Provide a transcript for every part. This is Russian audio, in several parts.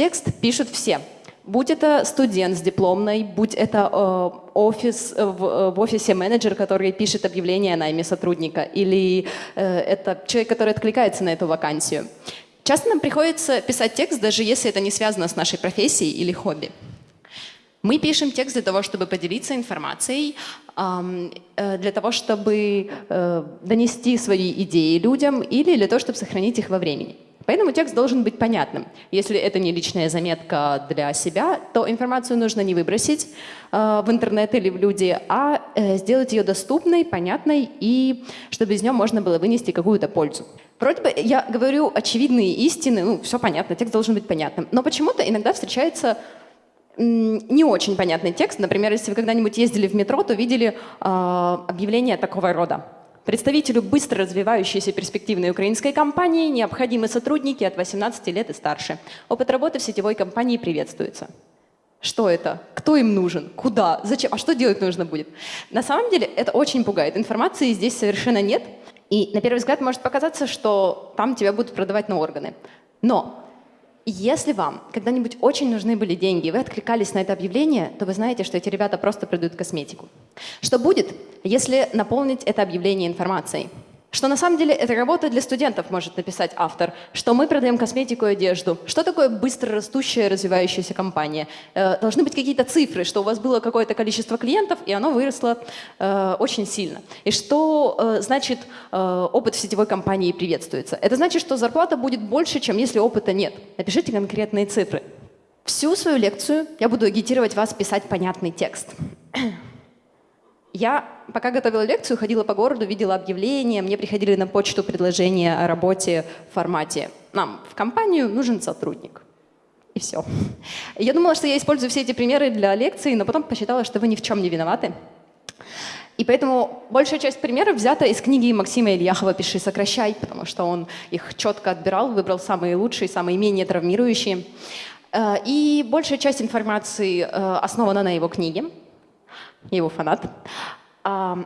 Текст пишут все. Будь это студент с дипломной, будь это э, офис, э, в, э, в офисе менеджер, который пишет объявление о найме сотрудника, или э, это человек, который откликается на эту вакансию. Часто нам приходится писать текст, даже если это не связано с нашей профессией или хобби. Мы пишем текст для того, чтобы поделиться информацией, э, для того, чтобы э, донести свои идеи людям или для того, чтобы сохранить их во времени. Поэтому текст должен быть понятным. Если это не личная заметка для себя, то информацию нужно не выбросить э, в интернет или в люди, а сделать ее доступной, понятной, и чтобы из нее можно было вынести какую-то пользу. Вроде бы я говорю очевидные истины, ну, все понятно, текст должен быть понятным. Но почему-то иногда встречается не очень понятный текст. Например, если вы когда-нибудь ездили в метро, то видели э, объявление такого рода. Представителю быстро развивающейся перспективной украинской компании необходимы сотрудники от 18 лет и старше. Опыт работы в сетевой компании приветствуется. Что это? Кто им нужен? Куда? Зачем? А что делать нужно будет? На самом деле это очень пугает. Информации здесь совершенно нет. И на первый взгляд может показаться, что там тебя будут продавать на органы. Но если вам когда-нибудь очень нужны были деньги, и вы откликались на это объявление, то вы знаете, что эти ребята просто продают косметику. Что будет, если наполнить это объявление информацией? Что на самом деле это работа для студентов, может написать автор, что мы продаем косметику и одежду. Что такое быстро растущая, развивающаяся компания? Э, должны быть какие-то цифры, что у вас было какое-то количество клиентов, и оно выросло э, очень сильно. И что э, значит э, опыт в сетевой компании приветствуется? Это значит, что зарплата будет больше, чем если опыта нет. Напишите конкретные цифры. Всю свою лекцию я буду агитировать вас писать понятный текст. Я, пока готовила лекцию, ходила по городу, видела объявления, мне приходили на почту предложения о работе в формате «Нам в компанию нужен сотрудник». И все. Я думала, что я использую все эти примеры для лекции, но потом посчитала, что вы ни в чем не виноваты. И поэтому большая часть примеров взята из книги Максима Ильяхова «Пиши, сокращай», потому что он их четко отбирал, выбрал самые лучшие, самые менее травмирующие. Э, и большая часть информации э, основана на его книге его фанат. А,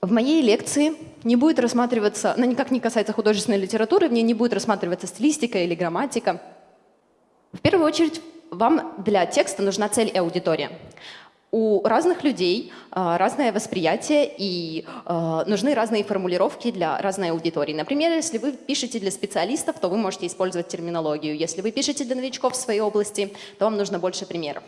в моей лекции не будет рассматриваться, она никак не касается художественной литературы, в ней не будет рассматриваться стилистика или грамматика. В первую очередь, вам для текста нужна цель и аудитория. У разных людей э, разное восприятие и э, нужны разные формулировки для разной аудитории. Например, если вы пишете для специалистов, то вы можете использовать терминологию. Если вы пишете для новичков в своей области, то вам нужно больше примеров.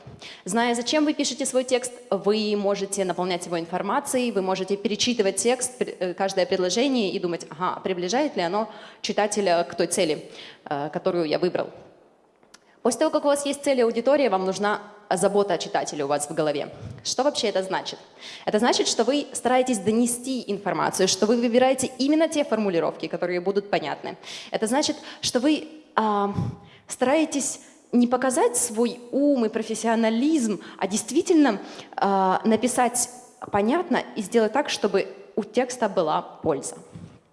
Зная, зачем вы пишете свой текст, вы можете наполнять его информацией, вы можете перечитывать текст, э, каждое предложение и думать, ага, приближает ли оно читателя к той цели, э, которую я выбрал. После того, как у вас есть цель и аудитория, вам нужна забота о читателе у вас в голове. Что вообще это значит? Это значит, что вы стараетесь донести информацию, что вы выбираете именно те формулировки, которые будут понятны. Это значит, что вы э, стараетесь не показать свой ум и профессионализм, а действительно э, написать понятно и сделать так, чтобы у текста была польза.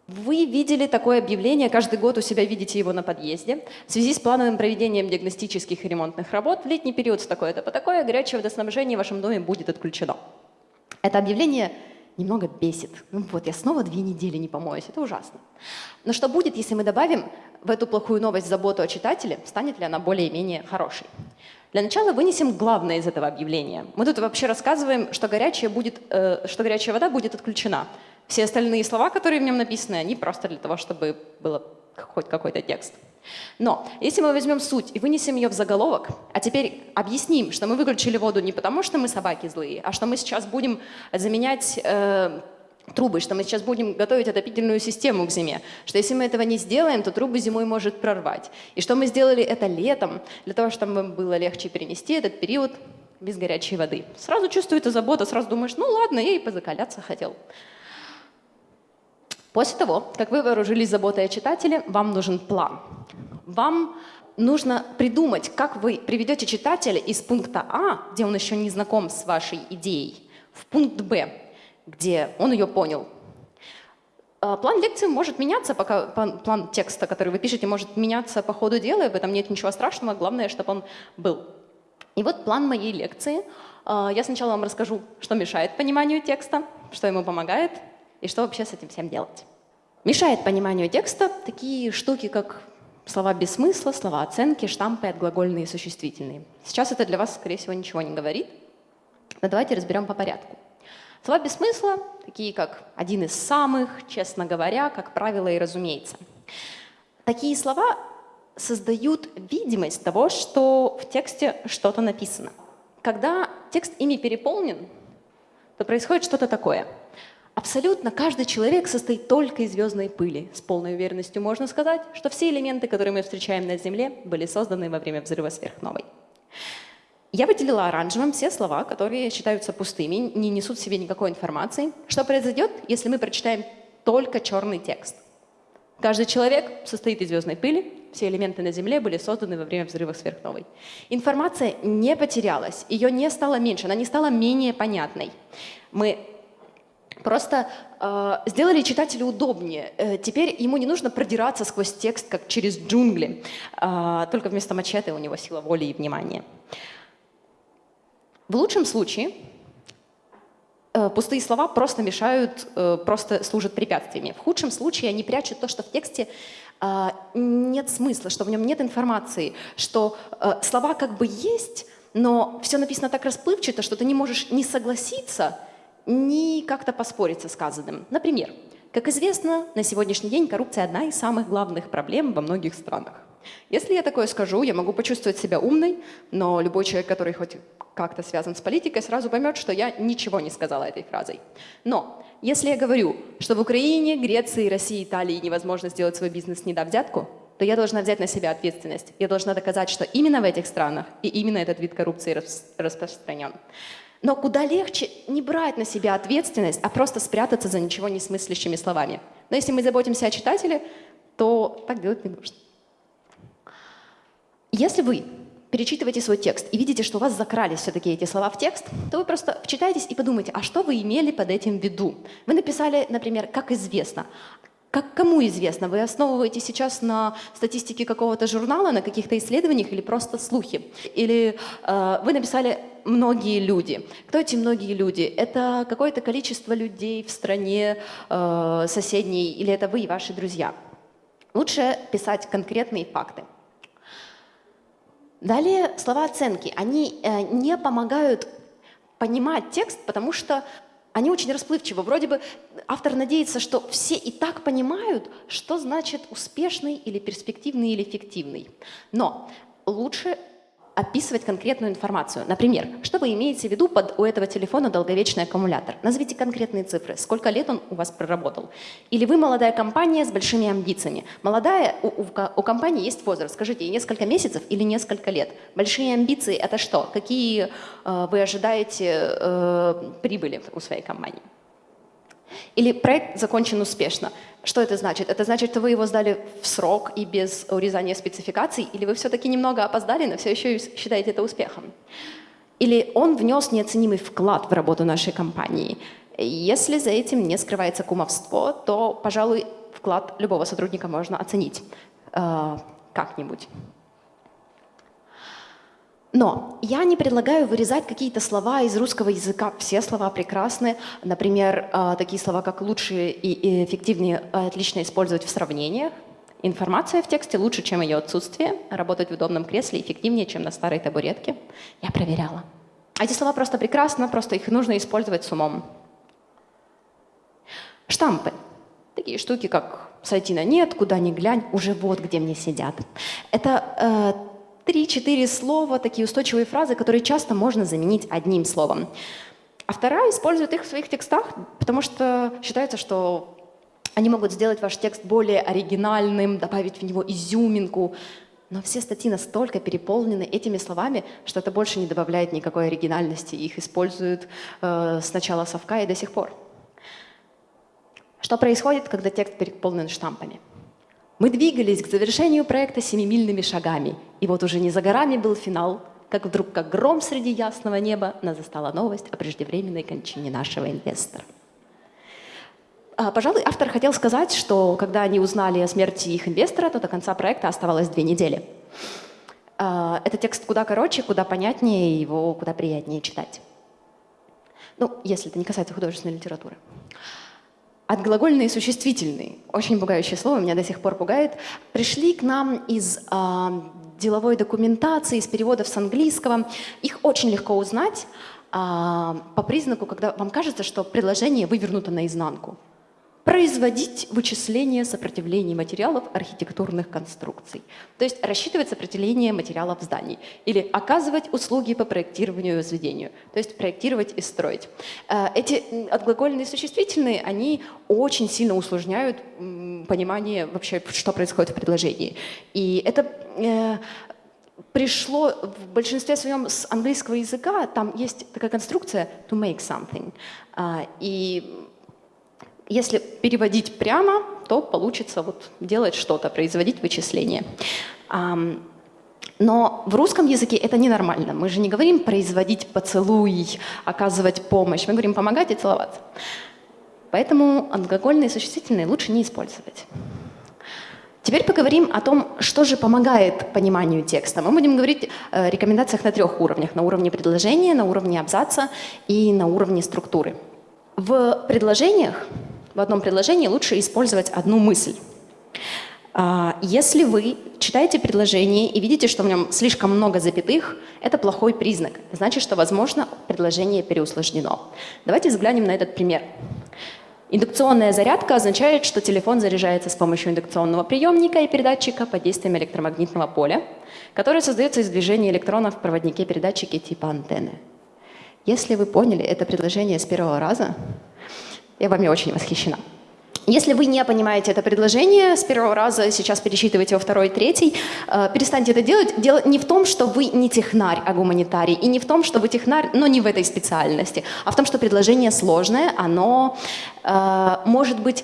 Вы видели такое объявление, каждый год у себя видите его на подъезде. В связи с плановым проведением диагностических и ремонтных работ в летний период с такое-то по такое горячее водоснабжение в вашем доме будет отключено. Это объявление немного бесит. Ну вот, я снова две недели не помоюсь, это ужасно. Но что будет, если мы добавим в эту плохую новость заботу о читателе, станет ли она более-менее хорошей? Для начала вынесем главное из этого объявления. Мы тут вообще рассказываем, что будет, э, что горячая вода будет отключена. Все остальные слова, которые в нем написаны, они просто для того, чтобы было хоть какой-то текст. Но если мы возьмем суть и вынесем ее в заголовок, а теперь объясним, что мы выключили воду не потому, что мы собаки злые, а что мы сейчас будем заменять э, трубы, что мы сейчас будем готовить отопительную систему к зиме, что если мы этого не сделаем, то трубы зимой может прорвать. И что мы сделали это летом, для того, чтобы было легче перенести этот период без горячей воды. Сразу чувствуется забота, сразу думаешь, ну ладно, я и позакаляться хотел. После того, как вы вооружились заботой о читателе, вам нужен план. Вам нужно придумать, как вы приведете читателя из пункта А, где он еще не знаком с вашей идеей, в пункт Б, где он ее понял. А, план лекции может меняться, пока план текста, который вы пишете, может меняться по ходу дела, и в этом нет ничего страшного, главное, чтобы он был. И вот план моей лекции. А, я сначала вам расскажу, что мешает пониманию текста, что ему помогает, и что вообще с этим всем делать. Мешает пониманию текста такие штуки, как Слова без смысла, слова оценки, штампы, отглагольные и существительные. Сейчас это для вас, скорее всего, ничего не говорит. Но давайте разберем по порядку. Слова без смысла, такие как «один из самых», «честно говоря», «как правило» и «разумеется». Такие слова создают видимость того, что в тексте что-то написано. Когда текст ими переполнен, то происходит что-то такое. Абсолютно каждый человек состоит только из звездной пыли. С полной уверенностью можно сказать, что все элементы, которые мы встречаем на Земле, были созданы во время взрыва сверхновой. Я выделила оранжевым все слова, которые считаются пустыми, не несут в себе никакой информации. Что произойдет, если мы прочитаем только черный текст? Каждый человек состоит из звездной пыли, все элементы на Земле были созданы во время взрыва сверхновой. Информация не потерялась, ее не стало меньше, она не стала менее понятной. Мы просто э, сделали читателю удобнее. Э, теперь ему не нужно продираться сквозь текст, как через джунгли, э, только вместо мачете у него сила воли и внимания. В лучшем случае э, пустые слова просто мешают, э, просто служат препятствиями. В худшем случае они прячут то, что в тексте э, нет смысла, что в нем нет информации, что слова как бы есть, но все написано так расплывчато, что ты не можешь ни согласиться, ни как-то поспорить со сказанным. Например, как известно, на сегодняшний день коррупция одна из самых главных проблем во многих странах. Если я такое скажу, я могу почувствовать себя умной, но любой человек, который хоть как-то связан с политикой, сразу поймет, что я ничего не сказала этой фразой. Но если я говорю, что в Украине, Греции, России, Италии невозможно сделать свой бизнес, не дав взятку, то я должна взять на себя ответственность. Я должна доказать, что именно в этих странах и именно этот вид коррупции распространен. Но куда легче не брать на себя ответственность, а просто спрятаться за ничего не смыслящими словами. Но если мы заботимся о читателе, то так делать не нужно. Если вы перечитываете свой текст и видите, что у вас закрались все-таки эти слова в текст, то вы просто вчитаетесь и подумайте, а что вы имели под этим в виду? Вы написали, например, «как известно». Как кому известно? Вы основываетесь сейчас на статистике какого-то журнала, на каких-то исследованиях или просто слухи? Или э, вы написали «многие люди». Кто эти многие люди? Это какое-то количество людей в стране э, соседней или это вы и ваши друзья? Лучше писать конкретные факты. Далее слова оценки. Они э, не помогают понимать текст, потому что они очень расплывчивы. Вроде бы автор надеется, что все и так понимают, что значит успешный или перспективный или эффективный. Но лучше описывать конкретную информацию. Например, что вы имеете в виду под у этого телефона долговечный аккумулятор? Назовите конкретные цифры. Сколько лет он у вас проработал? Или вы молодая компания с большими амбициями? Молодая, у, у, у компании есть возраст. Скажите, несколько месяцев или несколько лет? Большие амбиции – это что? Какие э, вы ожидаете э, прибыли у своей компании? Или проект закончен успешно. Что это значит? Это значит, что вы его сдали в срок и без урезания спецификаций, или вы все-таки немного опоздали, но все еще считаете это успехом? Или он внес неоценимый вклад в работу нашей компании? Если за этим не скрывается кумовство, то, пожалуй, вклад любого сотрудника можно оценить э, как-нибудь. Но я не предлагаю вырезать какие-то слова из русского языка. Все слова прекрасны. Например, а, такие слова, как «лучше» и «эффективнее» отлично использовать в сравнениях. Информация в тексте лучше, чем ее отсутствие. Работать в удобном кресле эффективнее, чем на старой табуретке. Я проверяла. Эти слова просто прекрасно, просто их нужно использовать с умом. Штампы. Такие штуки, как «сойти на нет», «куда ни глянь», «уже вот где мне сидят». Это э, три-четыре слова, такие устойчивые фразы, которые часто можно заменить одним словом. А вторая использует их в своих текстах, потому что считается, что они могут сделать ваш текст более оригинальным, добавить в него изюминку. Но все статьи настолько переполнены этими словами, что это больше не добавляет никакой оригинальности. Их используют э, с начала совка и до сих пор. Что происходит, когда текст переполнен штампами? Мы двигались к завершению проекта семимильными шагами, и вот уже не за горами был финал, как вдруг, как гром среди ясного неба, нас застала новость о преждевременной кончине нашего инвестора. А, пожалуй, автор хотел сказать, что когда они узнали о смерти их инвестора, то до конца проекта оставалось две недели. А, этот текст куда короче, куда понятнее, его куда приятнее читать. Ну, если это не касается художественной литературы. Отглагольные существительные, очень пугающее слово, меня до сих пор пугает, пришли к нам из э, деловой документации, из переводов с английского. Их очень легко узнать э, по признаку, когда вам кажется, что предложение вывернуто наизнанку производить вычисление сопротивлений материалов архитектурных конструкций. То есть рассчитывать сопротивление материалов зданий или оказывать услуги по проектированию и возведению. То есть проектировать и строить. Э, эти отглагольные существительные, они очень сильно усложняют понимание вообще, что происходит в предложении. И это э, пришло в большинстве своем с английского языка, там есть такая конструкция to make something. А, и если переводить прямо, то получится вот делать что-то, производить вычисления. Но в русском языке это ненормально. Мы же не говорим производить поцелуй, оказывать помощь. Мы говорим помогать и целоваться. Поэтому алкогольные существительные лучше не использовать. Теперь поговорим о том, что же помогает пониманию текста. Мы будем говорить о рекомендациях на трех уровнях. На уровне предложения, на уровне абзаца и на уровне структуры. В предложениях в одном предложении лучше использовать одну мысль. А, если вы читаете предложение и видите, что в нем слишком много запятых, это плохой признак. Значит, что, возможно, предложение переусложнено. Давайте взглянем на этот пример. Индукционная зарядка означает, что телефон заряжается с помощью индукционного приемника и передатчика под действием электромагнитного поля, которое создается из движения электронов в проводнике передатчики типа антенны. Если вы поняли это предложение с первого раза, я вами очень восхищена. Если вы не понимаете это предложение с первого раза, сейчас пересчитываете во второй, третий, э, перестаньте это делать. Дело не в том, что вы не технарь, а гуманитарий, и не в том, что вы технарь, но не в этой специальности, а в том, что предложение сложное, оно э, может быть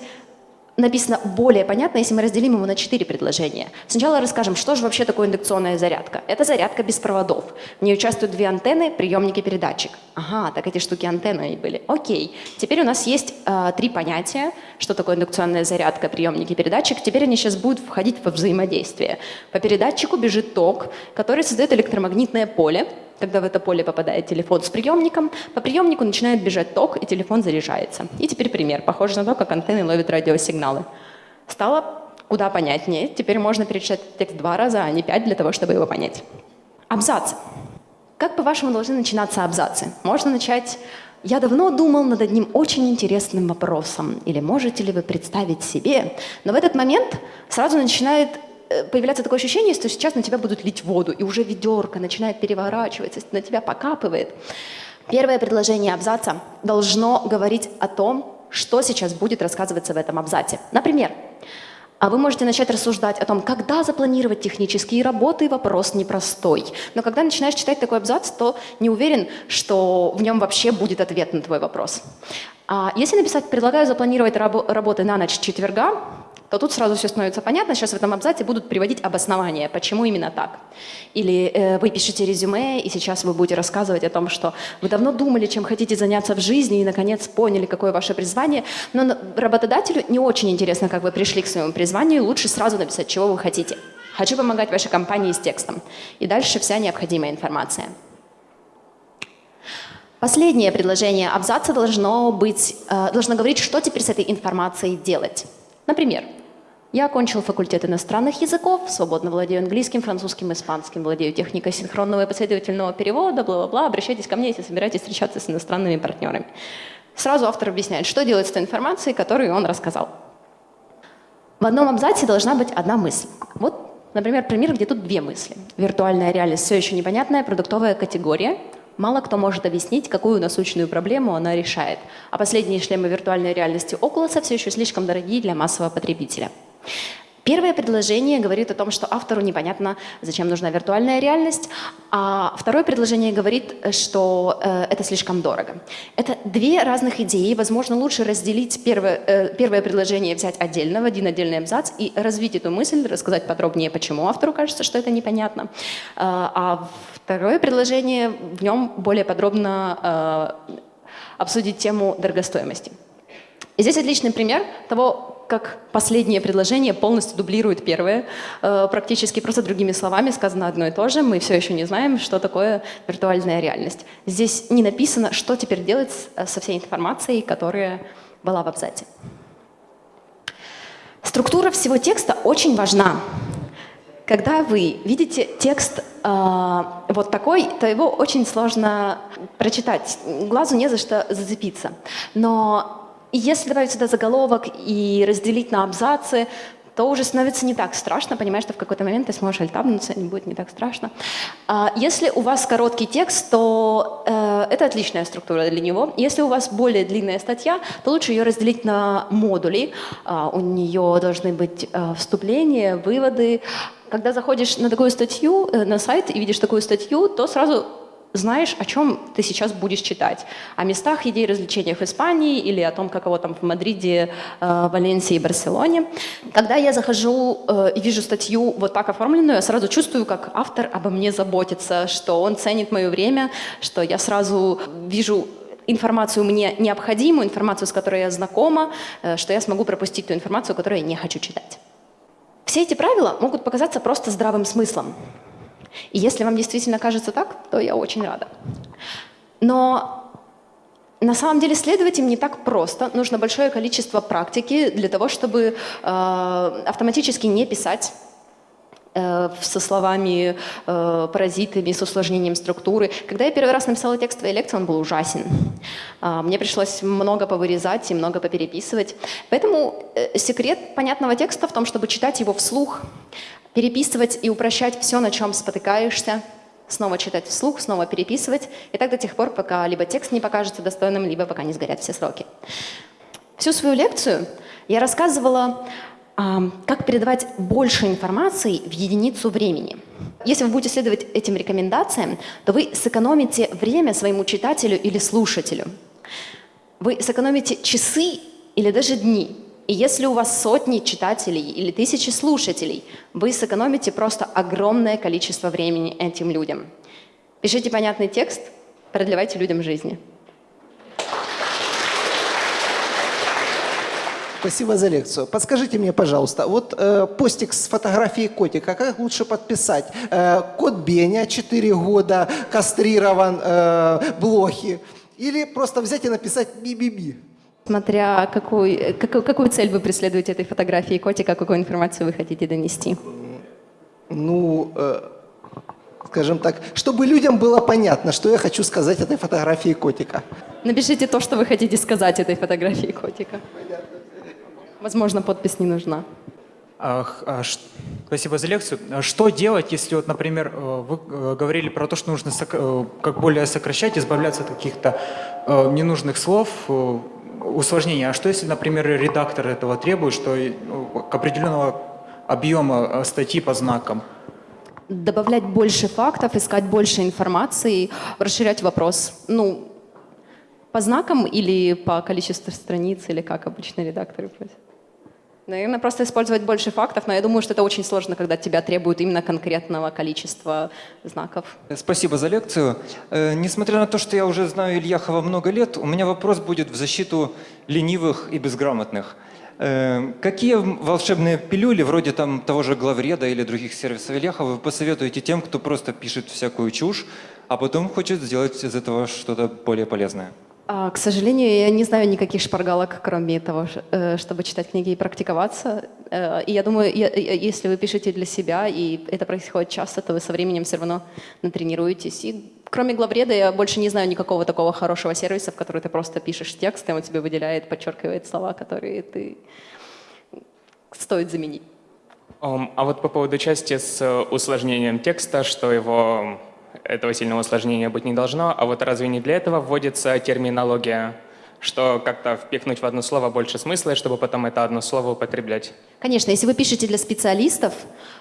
написано более понятно, если мы разделим его на четыре предложения. Сначала расскажем, что же вообще такое индукционная зарядка. Это зарядка без проводов. В ней участвуют две антенны, приемник и передатчик. Ага, так эти штуки антенны были. Окей. Теперь у нас есть э, три понятия, что такое индукционная зарядка, приемник и передатчик. Теперь они сейчас будут входить во взаимодействие. По передатчику бежит ток, который создает электромагнитное поле, когда в это поле попадает телефон с приемником, по приемнику начинает бежать ток, и телефон заряжается. И теперь пример, похоже на то, как антенны ловят радиосигналы. Стало куда понятнее. Теперь можно перечитать текст два раза, а не пять, для того, чтобы его понять. Абзацы. Как, по-вашему, должны начинаться абзацы? Можно начать «Я давно думал над одним очень интересным вопросом» или «Можете ли вы представить себе?» Но в этот момент сразу начинает появляется такое ощущение, что сейчас на тебя будут лить воду, и уже ведерко начинает переворачиваться, на тебя покапывает. Первое предложение абзаца должно говорить о том, что сейчас будет рассказываться в этом абзаце. Например, а вы можете начать рассуждать о том, когда запланировать технические работы, вопрос непростой. Но когда начинаешь читать такой абзац, то не уверен, что в нем вообще будет ответ на твой вопрос. А если написать «предлагаю запланировать рабо работы на ночь четверга», то тут сразу все становится понятно. Сейчас в этом абзаце будут приводить обоснования, почему именно так. Или э, вы пишете резюме, и сейчас вы будете рассказывать о том, что вы давно думали, чем хотите заняться в жизни, и, наконец, поняли, какое ваше призвание. Но работодателю не очень интересно, как вы пришли к своему призванию. Лучше сразу написать, чего вы хотите. Хочу помогать вашей компании с текстом. И дальше вся необходимая информация. Последнее предложение абзаца должно, быть, э, должно говорить, что теперь с этой информацией делать. Например, я окончил факультет иностранных языков, свободно владею английским, французским, испанским, владею техникой синхронного и последовательного перевода, бла-бла-бла. Обращайтесь ко мне, если собираетесь встречаться с иностранными партнерами. Сразу автор объясняет, что делать с той информацией, которую он рассказал. В одном абзаце должна быть одна мысль. Вот, например, пример, где тут две мысли. Виртуальная реальность все еще непонятная, продуктовая категория. Мало кто может объяснить, какую насущную проблему она решает. А последние шлемы виртуальной реальности Oculus все еще слишком дорогие для массового потребителя. Первое предложение говорит о том, что автору непонятно, зачем нужна виртуальная реальность, а второе предложение говорит, что э, это слишком дорого. Это две разных идеи. Возможно, лучше разделить первое, э, первое предложение, взять отдельно, в один отдельный абзац и развить эту мысль, рассказать подробнее, почему автору кажется, что это непонятно. Э, а второе предложение, в нем более подробно э, обсудить тему дорогостоимости. И здесь отличный пример того, как последнее предложение полностью дублирует первое. Э, практически просто другими словами сказано одно и то же. Мы все еще не знаем, что такое виртуальная реальность. Здесь не написано, что теперь делать со всей информацией, которая была в абзаце. Структура всего текста очень важна. Когда вы видите текст э, вот такой, то его очень сложно прочитать. Глазу не за что зацепиться. Но если добавить сюда заголовок и разделить на абзацы, то уже становится не так страшно, понимаешь, что в какой-то момент ты сможешь альтабнуться, не будет не так страшно. А если у вас короткий текст, то э, это отличная структура для него. Если у вас более длинная статья, то лучше ее разделить на модули. А, у нее должны быть э, вступления, выводы. Когда заходишь на такую статью, э, на сайт и видишь такую статью, то сразу знаешь, о чем ты сейчас будешь читать. О местах, еде развлечениях в Испании или о том, каково там в Мадриде, э, Валенсии и Барселоне. Когда я захожу э, и вижу статью вот так оформленную, я сразу чувствую, как автор обо мне заботится, что он ценит мое время, что я сразу вижу информацию мне необходимую, информацию, с которой я знакома, э, что я смогу пропустить ту информацию, которую я не хочу читать. Все эти правила могут показаться просто здравым смыслом. И если вам действительно кажется так, то я очень рада. Но на самом деле следовать им не так просто. Нужно большое количество практики для того, чтобы э, автоматически не писать э, со словами э, паразитами, с усложнением структуры. Когда я первый раз написала текст твоей лекции, он был ужасен. Э, мне пришлось много повырезать и много попереписывать. Поэтому э, секрет понятного текста в том, чтобы читать его вслух, переписывать и упрощать все, на чем спотыкаешься, снова читать вслух, снова переписывать, и так до тех пор, пока либо текст не покажется достойным, либо пока не сгорят все сроки. Всю свою лекцию я рассказывала, как передавать больше информации в единицу времени. Если вы будете следовать этим рекомендациям, то вы сэкономите время своему читателю или слушателю. Вы сэкономите часы или даже дни, и если у вас сотни читателей или тысячи слушателей, вы сэкономите просто огромное количество времени этим людям. Пишите понятный текст, продлевайте людям жизни. Спасибо за лекцию. Подскажите мне, пожалуйста, вот э, постик с фотографией котика, как лучше подписать? Э, кот Беня, 4 года, кастрирован, э, блохи. Или просто взять и написать би-би-би? Смотря какую, какую, какую цель вы преследуете этой фотографии котика, какую информацию вы хотите донести? Ну, э, скажем так, чтобы людям было понятно, что я хочу сказать этой фотографии котика. Напишите то, что вы хотите сказать этой фотографии котика. Возможно, подпись не нужна. А, спасибо за лекцию. А что делать, если, вот, например, э, вы э, говорили про то, что нужно э, как более сокращать, избавляться от каких-то ненужных слов, усложнение. А что если, например, редактор этого требует, что ну, к определенного объема статьи по знакам? Добавлять больше фактов, искать больше информации, расширять вопрос. Ну, по знакам или по количеству страниц, или как обычно редакторы просят? Наверное, просто использовать больше фактов, но я думаю, что это очень сложно, когда тебя требуют именно конкретного количества знаков. Спасибо за лекцию. Э, несмотря на то, что я уже знаю Ильяхова много лет, у меня вопрос будет в защиту ленивых и безграмотных. Э, какие волшебные пилюли, вроде там того же главреда или других сервисов Ильяхова, вы посоветуете тем, кто просто пишет всякую чушь, а потом хочет сделать из этого что-то более полезное? А, к сожалению, я не знаю никаких шпаргалок, кроме того, э, чтобы читать книги и практиковаться. Э, и я думаю, если вы пишете для себя, и это происходит часто, то вы со временем все равно натренируетесь. И кроме главреда я больше не знаю никакого такого хорошего сервиса, в который ты просто пишешь текст, и он тебе выделяет, подчеркивает слова, которые ты стоит заменить. А вот по поводу части с усложнением текста, что его этого сильного усложнения быть не должно. А вот разве не для этого вводится терминология? что как-то впихнуть в одно слово больше смысла, чтобы потом это одно слово употреблять. Конечно, если вы пишете для специалистов,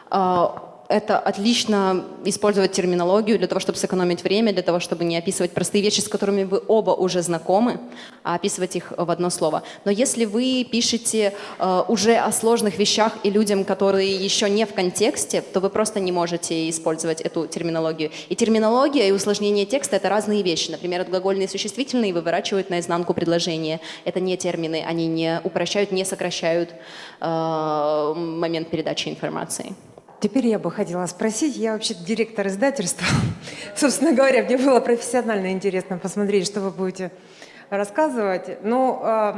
а, это отлично использовать терминологию для того, чтобы сэкономить время, для того, чтобы не описывать простые вещи, с которыми вы оба уже знакомы, а описывать их в одно слово. Но если вы пишете э, уже о сложных вещах и людям, которые еще не в контексте, то вы просто не можете использовать эту терминологию. И терминология и усложнение текста — это разные вещи. Например, глагольные существительные выворачивают наизнанку предложения. Это не термины, они не упрощают, не сокращают э, момент передачи информации. Теперь я бы хотела спросить, я вообще директор издательства. Собственно говоря, мне было профессионально интересно посмотреть, что вы будете рассказывать. Но э,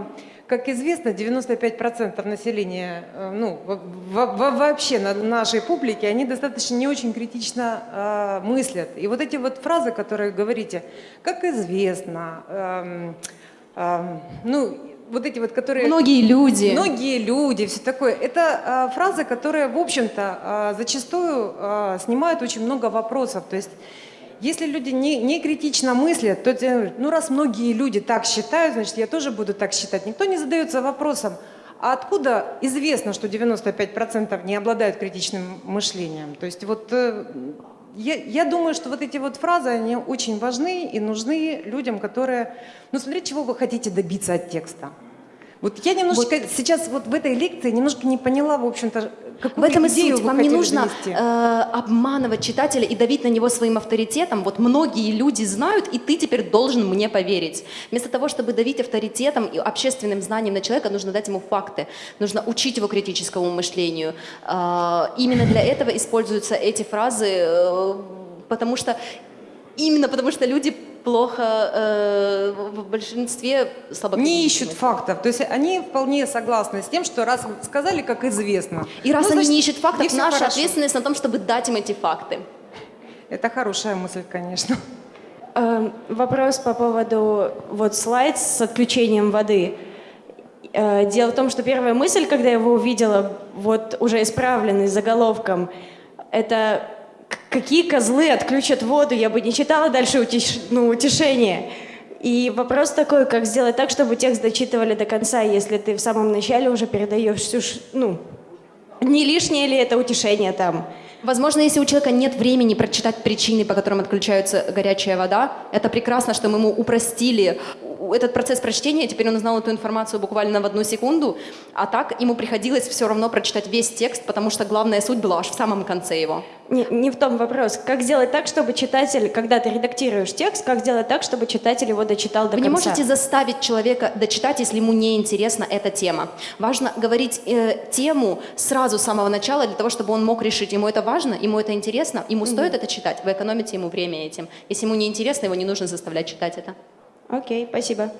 Как известно, 95% населения, э, ну, во- во- во- вообще на нашей публике, они достаточно не очень критично э, мыслят. И вот эти вот фразы, которые говорите, как известно, эм, эм, ну, вот эти вот, которые... Многие люди. Многие люди, все такое. Это э, фразы, которые, в общем-то, э, зачастую э, снимают очень много вопросов. То есть, если люди не, не критично мыслят, то ну раз многие люди так считают, значит, я тоже буду так считать. Никто не задается вопросом, а откуда известно, что 95% не обладают критичным мышлением? То есть вот э, я, я думаю, что вот эти вот фразы, они очень важны и нужны людям, которые... Ну, смотрите, чего вы хотите добиться от текста. Вот я немножечко сейчас вот в этой лекции немножко не поняла, в общем-то, В какую этом и суть. Вам не нужно донести. э, обманывать читателя и давить на него своим авторитетом. Вот многие люди знают, и ты теперь должен мне поверить. Вместо того, чтобы давить авторитетом и общественным знанием на человека, нужно дать ему факты. Нужно учить его критическому мышлению. Э, именно для этого используются эти фразы, э, потому что именно потому что люди плохо э, в большинстве слабо не ищут фактов. То есть они вполне согласны с тем, что раз сказали, как известно. И раз ну, они значит, не ищут фактов, наша хорошо. ответственность на том, чтобы дать им эти факты. Это хорошая мысль, конечно. Э, Вопрос по поводу вот слайд с отключением воды. Э, Дело в том, что первая мысль, когда я его увидела, вот уже исправленный заголовком, это какие козлы отключат воду, я бы не читала дальше утеш- ну, утешение. И вопрос такой, как сделать так, чтобы текст дочитывали до конца, если ты в самом начале уже передаешь всю, ш- ну, не лишнее ли это утешение там? Возможно, если у человека нет времени прочитать причины, по которым отключается горячая вода, это прекрасно, что мы ему упростили этот процесс прочтения, теперь он узнал эту информацию буквально в одну секунду, а так ему приходилось все равно прочитать весь текст, потому что главная суть была аж в самом конце его. Не, не в том вопрос. Как сделать так, чтобы читатель, когда ты редактируешь текст, как сделать так, чтобы читатель его дочитал до Вы не конца? можете заставить человека дочитать, если ему не интересна эта тема. Важно говорить э, тему сразу с самого начала для того, чтобы он мог решить, ему это важно, ему это интересно, ему стоит это читать. Вы экономите ему время этим. Если ему не интересно, его не нужно заставлять читать это. Окей, спасибо.